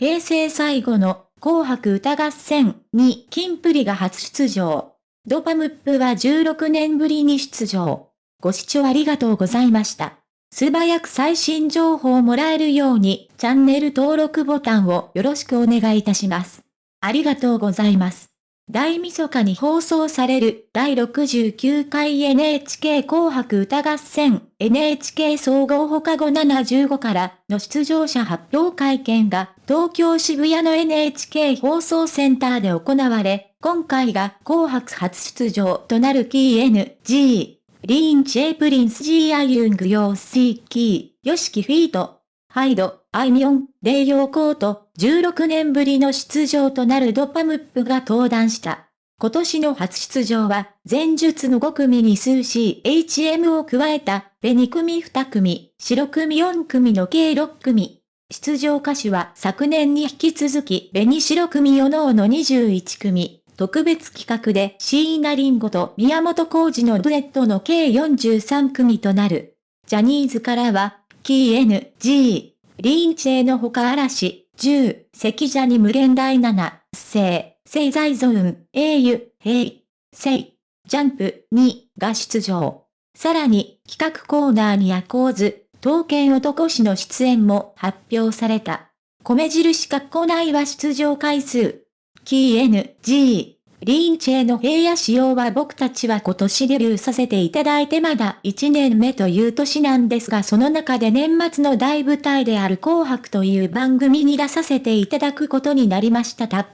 平成最後の紅白歌合戦に金プリが初出場。ドパムップは16年ぶりに出場。ご視聴ありがとうございました。素早く最新情報をもらえるようにチャンネル登録ボタンをよろしくお願いいたします。ありがとうございます。大晦日に放送される第69回 NHK 紅白歌合戦 NHK 総合放課後75からの出場者発表会見が東京渋谷の NHK 放送センターで行われ、今回が紅白初出場となる KNG、リーンチェプリンス G アユングヨーシーキー、ヨシキフィート、ハイド、アイミョン、レイヨーコート、16年ぶりの出場となるドパムップが登壇した。今年の初出場は、前述の5組に数 CHM を加えた、ベ2組2組、白組4組の計6組。出場歌手は昨年に引き続き、ベニ白組4のの21組。特別企画で椎名林檎と宮本浩二のデュエットの計43組となる。ジャニーズからは、キー N、G、リンチェのほか嵐、10、関ジャニ無限大7、聖、聖在ゾーン、英雄、平、聖、ジャンプ2が出場。さらに、企画コーナーにアコーズ、刀剣男氏の出演も発表された。米印括弧内は出場回数。KNG キー N、G、リンチェの平野仕様は僕たちは今年デビューさせていただいてまだ1年目という年なんですがその中で年末の大舞台である紅白という番組に出させていただくことになりましたた。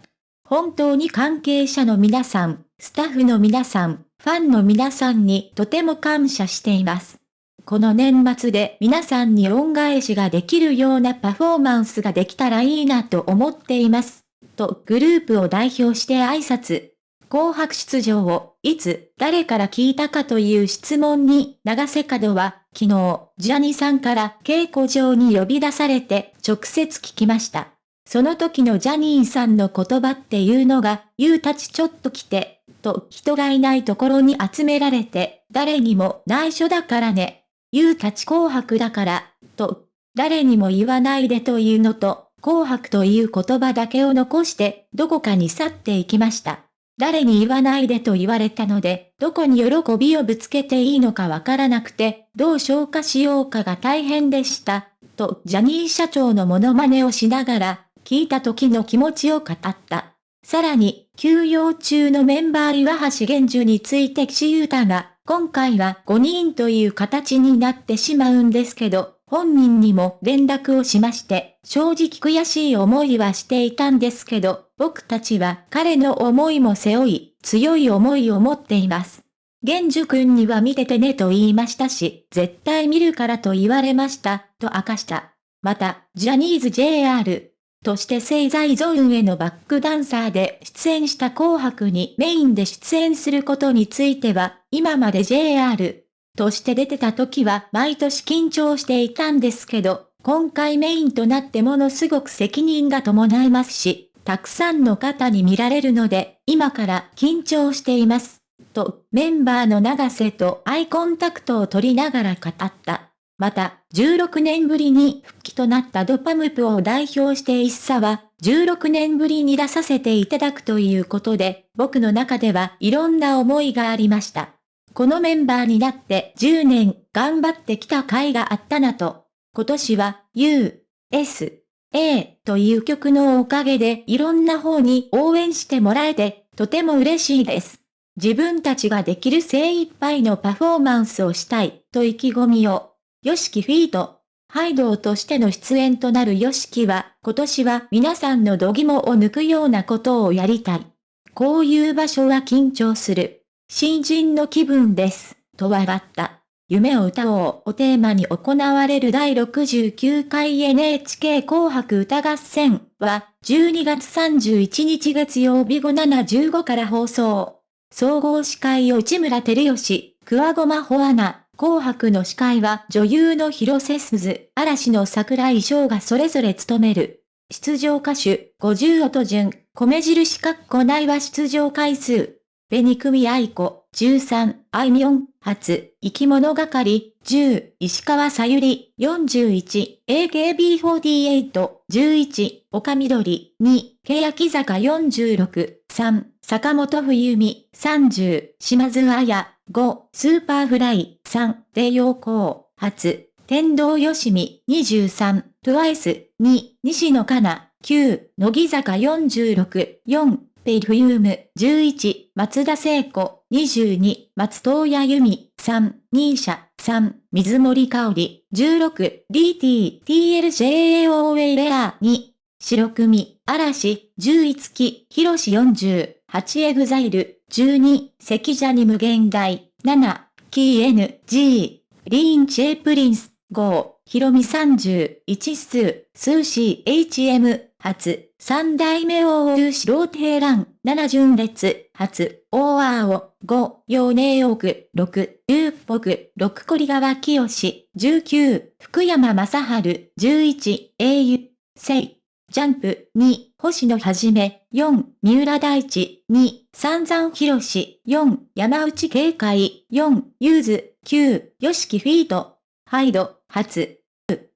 本当に関係者の皆さん、スタッフの皆さん、ファンの皆さんにとても感謝しています。この年末で皆さんに恩返しができるようなパフォーマンスができたらいいなと思っています。とグループを代表して挨拶。紅白出場を、いつ、誰から聞いたかという質問に、長瀬角は、昨日、ジャニーさんから稽古場に呼び出されて、直接聞きました。その時のジャニーさんの言葉っていうのが、ゆうたちちょっと来て、と人がいないところに集められて、誰にも内緒だからね。ゆうたち紅白だから、と、誰にも言わないでというのと、紅白という言葉だけを残して、どこかに去っていきました。誰に言わないでと言われたので、どこに喜びをぶつけていいのかわからなくて、どう消化しようかが大変でした。と、ジャニー社長のモノマネをしながら、聞いた時の気持ちを語った。さらに、休養中のメンバー岩橋玄樹について岸優太が、今回は5人という形になってしまうんですけど、本人にも連絡をしまして、正直悔しい思いはしていたんですけど、僕たちは彼の思いも背負い、強い思いを持っています。玄樹くんには見ててねと言いましたし、絶対見るからと言われました、と明かした。また、ジャニーズ JR として聖在ゾーンへのバックダンサーで出演した紅白にメインで出演することについては、今まで JR として出てた時は毎年緊張していたんですけど、今回メインとなってものすごく責任が伴いますし、たくさんの方に見られるので、今から緊張しています。と、メンバーの長瀬とアイコンタクトを取りながら語った。また、16年ぶりに復帰となったドパムプを代表して一茶は、16年ぶりに出させていただくということで、僕の中ではいろんな思いがありました。このメンバーになって10年頑張ってきた甲斐があったなと。今年は U、S、A という曲のおかげでいろんな方に応援してもらえて、とても嬉しいです。自分たちができる精一杯のパフォーマンスをしたい、と意気込みを。ヨシキフィート。ハイドーとしての出演となるヨシキは、今年は皆さんの度肝を抜くようなことをやりたい。こういう場所は緊張する。新人の気分です。と笑った。夢を歌おうをテーマに行われる第69回 NHK 紅白歌合戦は12月31日月曜日午7 15から放送。総合司会を内村照義、桑駒穂アナ、紅白の司会は女優の広瀬すず、嵐の桜井翔がそれぞれ務める。出場歌手、50音順、米印括弧内は出場回数。紅組愛子、13、あいみょん、初、生き物係、10、石川さゆり、41、AKB48、11、丘みどり、2、欅坂46、3、坂本冬美、30、島津亜矢、5、 Superfly、3、 DAOKO、初、天童よしみ、23、 TWICE、2、西野カナ、9、乃木坂46、4、ペイフユーム、11、松田聖子、22、松任谷由実、3、ニーシャ、3、水森香里、16、DT、TLJAOA レア、2、白組、嵐、11期、ヒロシ40、8エグザイル、12、関ジャニ無限大、7、キー N、G、リーンチェプリンス、5、ヒロミ30、1数、数 CHM、初、三代目王優素人平乱、七順列、初、大青、五、陽明奥、六、龍北、六堀川清、十九、福山雅治、十一、英雄、聖、ジャンプ、二、星野はじめ、四、三浦大知、二、三山博士、四、山内警戒、四、ユーズ、九、ヨシキフィート、ハイド、初、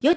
よ、